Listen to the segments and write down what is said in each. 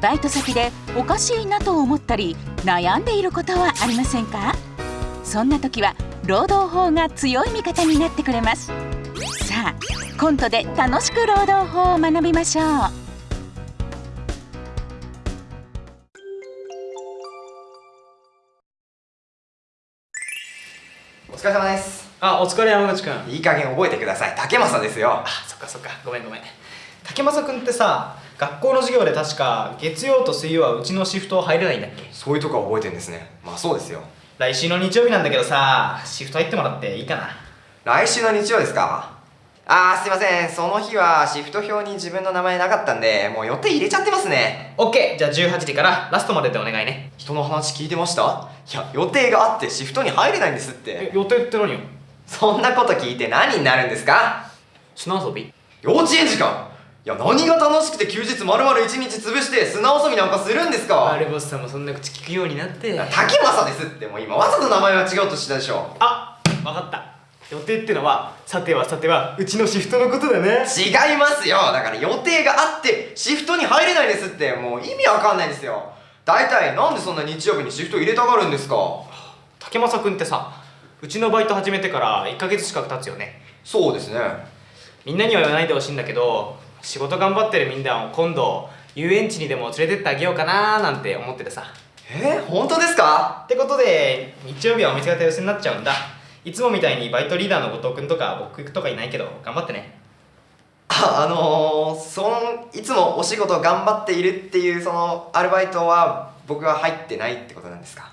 バイト先でおかしいなと思ったり悩んでいることはありませんか？そんな時は労働法が強い味方になってくれます。さあコントで楽しく労働法を学びましょう。お疲れ様です。あお疲れ山口くん。いい加減覚えてください。竹正ですよ。あそっかそっか。ごめんごめん。竹正くんってさ学校の授業で確か月曜と水曜はうちのシフト入れないんだっけ？そういうとこは覚えてるんですね。まあそうですよ。来週の日曜日なんだけどさシフト入ってもらっていいかな？来週の日曜ですか？あーすいません。その日はシフト表に自分の名前なかったんでもう予定入れちゃってますね。OK じゃあ18時からラストまででお願いね。人の話聞いてました？いや予定があってシフトに入れないんですって。予定って何よ？そんなこと聞いて何になるんですか？砂遊び？幼稚園時間いや何が楽しくて休日丸々1日潰して砂遊びなんかするんですか？あれボスさんもそんな口聞くようになって。竹正ですって。もう今わざと名前は違うとしたでしょ。あわかった。予定ってのはさてはさてはうちのシフトのことだね。違いますよ。だから予定があってシフトに入れないですって。もう意味わかんないですよ。大体なんでそんな日曜日にシフト入れたがるんですか？竹正くんってさうちのバイト始めてから1ヶ月近く経つよね。そうですね。みんなには言わないでほしいんだけど仕事頑張ってるみんなを今度遊園地にでも連れてってあげようかなーなんて思っててさ。えー、本当ですか？ってことで日曜日はお店が手薄になっちゃうんだ。いつもみたいにバイトリーダーの後藤君とか僕とかいないけど頑張ってね。ああのー、そのいつもお仕事頑張っているっていうそのアルバイトは僕は入ってないってことなんですか？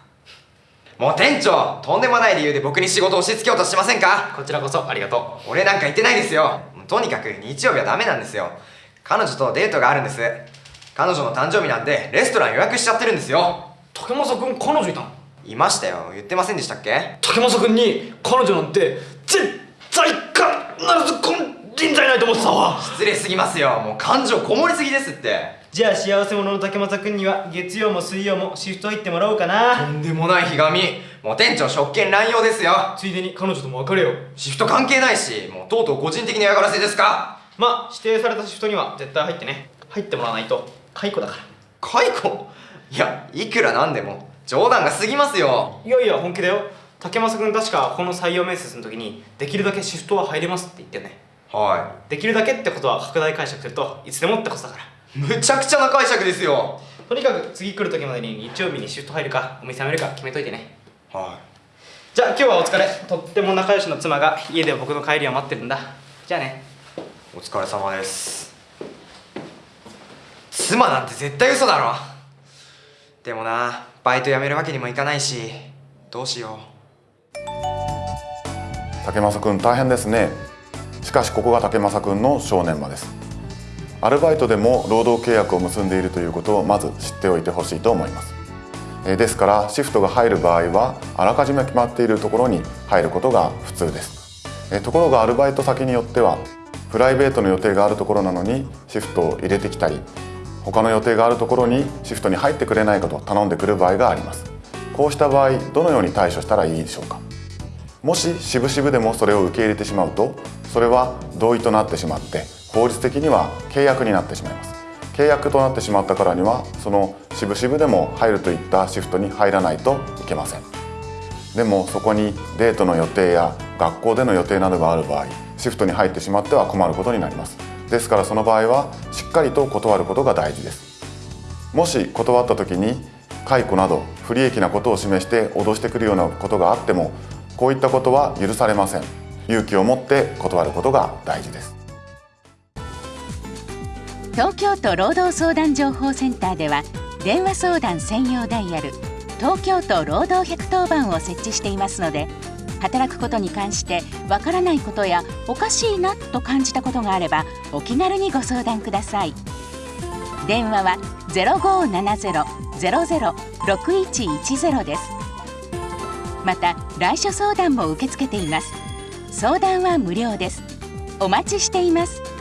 もう店長とんでもない理由で僕に仕事を押し付けようとしてませんか？こちらこそありがと俺なんか言ってないですよとにかく日曜日はダメなんですよ。彼女とデートがあるんです。彼女の誕生日なんでレストラン予約しちゃってるんですよ。う竹正君彼女いたの？いましたよ。言ってませんでしたっけ？竹正君に彼女なんて絶対必ず金人材ないと思ってたわ。失礼すぎますよ。もう感情こもりすぎですって。じゃあ幸せ者の竹正君には月曜も水曜もシフト入ってもらおうかとなんでもないひがみもう店長職権乱用ですよ。ついでに彼女とも別れよう。シフト関係ないしもうとうとう個人的な嫌がらせですか？まあ指定されたシフトには絶対入ってね。入ってもらわないと。解雇だから。解雇？いやいくらなんでも。冗談が過ぎますよ。いやいや本気だよ。竹正君確かこの採用面接の時にできるだけシフトは入れますって言ってよね。はできるだけってことは拡大解釈するといつでもってことだから。いむちゃくちゃな解釈ですよ。とにかく次来る時までに日曜日にシフト入るかお店辞めるか決めといてねはじゃあ今日はお疲れ。とっても仲良しの妻が家で僕の帰りを待ってるんだ。じゃあね。いお疲れ様です。妻なんて絶対嘘だろ。でもなバイト辞めるわけにもいかないしどうしよ竹正くん大変ですね。しかしここが竹正くんの正念場です。アルバイトでも労働契約を結んでいるということをまず知っておいてほしいと思います。えーですからシフトが入る場合はあらかじめ決まっているところに入ることが普通です。ところがアルバイト先によってはプライベートの予定があるところなのにシフトを入れてきたり他の予定があるところにシフトに入ってくれないかと頼んでくる場合があります。こうした場合どのように対処したらいいでしょうか。もし渋々でもそれを受け入れてしまうとそれは同意となってしまって法律的には契約になってしまいます。契約となってしまったからにはその渋々でも入るといったシフトに入らないといけません。でもそこにデートの予定や学校での予定などがある場合シフトに入ってしまっては困ることになります。ですからその場合はしっかりと断ることが大事です。もし断った時に解雇など不利益なことを示して脅してくるようなことがあってもこういったことは許されません。勇気を持って断ることが大事です。東京都労働相談情報センターでは電話相談専用ダイヤル東京都労働110番を設置していますので働くことに関してわからないことやおかしいなと感じたことがあればお気軽にご相談ください。電話は0570-006110です。また来所相談も受け付けています。相談は無料です。お待ちしています。